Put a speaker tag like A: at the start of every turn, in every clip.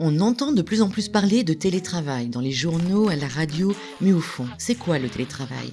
A: On entend de plus en plus parler de télétravail dans les journaux, à la radio, mais au fond, c'est quoi le télétravail?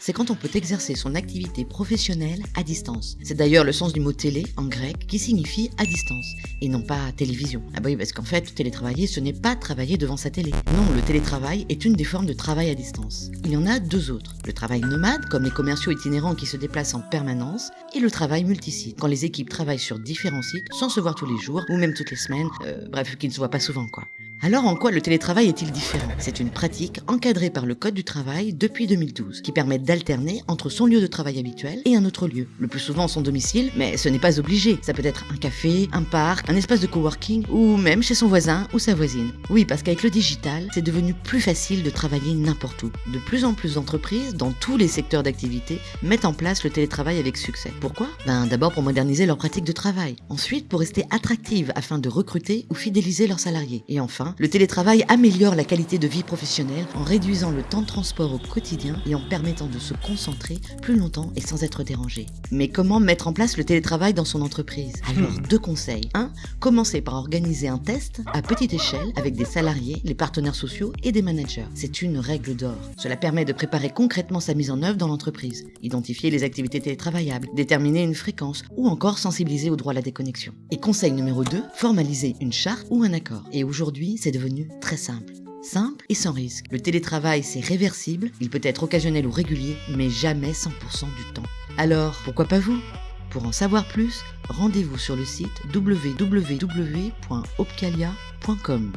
A: C'est quand on peut exercer son activité professionnelle à distance. C'est d'ailleurs le sens du mot télé en grec qui signifie à distance et non pas télévision. Ah bah oui, parce qu'en fait, télétravailler, ce n'est pas travailler devant sa télé. Non, le télétravail est une des formes de travail à distance. Il y en a deux autres. Le travail nomade, comme les commerciaux itinérants qui se déplacent en permanence, et le travail multisite, quand les équipes travaillent sur différents sites sans se voir tous les jours ou même toutes les semaines, euh, bref, qui ne se voient pas souvent quoi. Alors en quoi le télétravail est-il différent? C'est une pratique encadrée par le Code du travail depuis 2012 qui permet d'alterner entre son lieu de travail habituel et un autre lieu. Le plus souvent son domicile, mais ce n'est pas obligé. Ça peut être un café, un parc, un espace de coworking ou même chez son voisin ou sa voisine. Oui, parce qu'avec le digital, c'est devenu plus facile de travailler n'importe où. De plus en plus d'entreprises, dans tous les secteurs d'activité, mettent en place le télétravail avec succès. Pourquoi? Ben d'abord pour moderniser leur pratique de travail. Ensuite pour rester attractives afin de recruter ou fidéliser leurs salariés. Et enfin le télétravail améliore la qualité de vie professionnelle en réduisant le temps de transport au quotidien et en permettant de se concentrer plus longtemps et sans être dérangé. Mais comment mettre en place le télétravail dans son entreprise? Alors, deux conseils. 1. Commencez par organiser un test à petite échelle avec des salariés, les partenaires sociaux et des managers. C'est une règle d'or. Cela permet de préparer concrètement sa mise en œuvre dans l'entreprise, identifier les activités télétravaillables, déterminer une fréquence ou encore sensibiliser au droit à la déconnexion. Et conseil numéro 2, formaliser une charte ou un accord. Et aujourd'hui, c'est devenu très simple. Simple et sans risque. Le télétravail, c'est réversible, il peut être occasionnel ou régulier, mais jamais 100% du temps. Alors, pourquoi pas vous? Pour en savoir plus, rendez-vous sur le site www.opcalia.com.